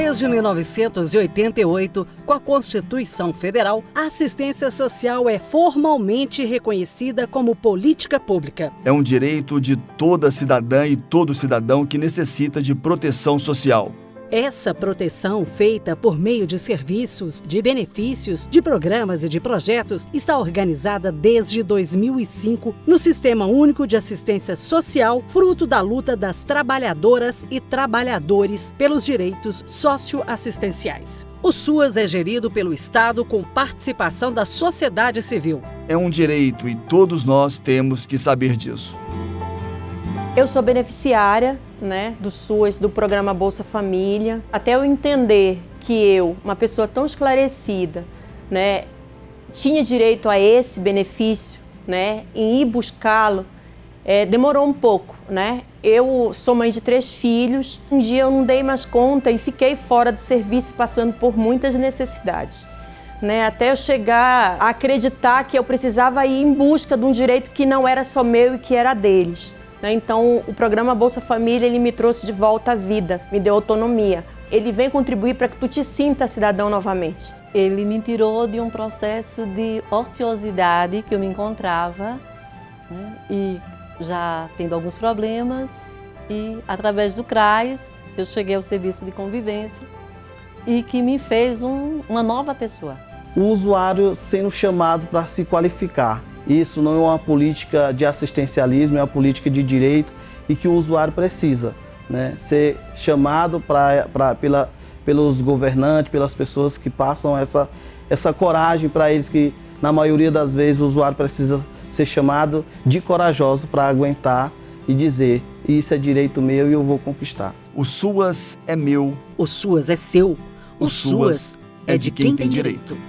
Desde 1988, com a Constituição Federal, a assistência social é formalmente reconhecida como política pública. É um direito de toda cidadã e todo cidadão que necessita de proteção social. Essa proteção, feita por meio de serviços, de benefícios, de programas e de projetos, está organizada desde 2005 no Sistema Único de Assistência Social, fruto da luta das trabalhadoras e trabalhadores pelos direitos socioassistenciais. O SUAS é gerido pelo Estado com participação da sociedade civil. É um direito e todos nós temos que saber disso. Eu sou beneficiária né, do SUAS, do programa Bolsa Família. Até eu entender que eu, uma pessoa tão esclarecida, né, tinha direito a esse benefício, né, em ir buscá-lo, é, demorou um pouco, né? Eu sou mãe de três filhos. Um dia eu não dei mais conta e fiquei fora do serviço, passando por muitas necessidades. Né, até eu chegar a acreditar que eu precisava ir em busca de um direito que não era só meu e que era deles. Né? Então, o programa Bolsa Família ele me trouxe de volta à vida, me deu autonomia. Ele vem contribuir para que tu te sinta cidadão novamente. Ele me tirou de um processo de ociosidade que eu me encontrava né? e já tendo alguns problemas e através do CRAS eu cheguei ao serviço de convivência e que me fez um, uma nova pessoa. O usuário sendo chamado para se qualificar, isso não é uma política de assistencialismo, é uma política de direito e que o usuário precisa né, ser chamado pra, pra, pela, pelos governantes, pelas pessoas que passam essa, essa coragem para eles que, na maioria das vezes, o usuário precisa ser chamado de corajoso para aguentar e dizer isso é direito meu e eu vou conquistar. O SUAS é meu. O SUAS é seu. O, o SUAS, SUAS é de quem, quem tem direito. direito.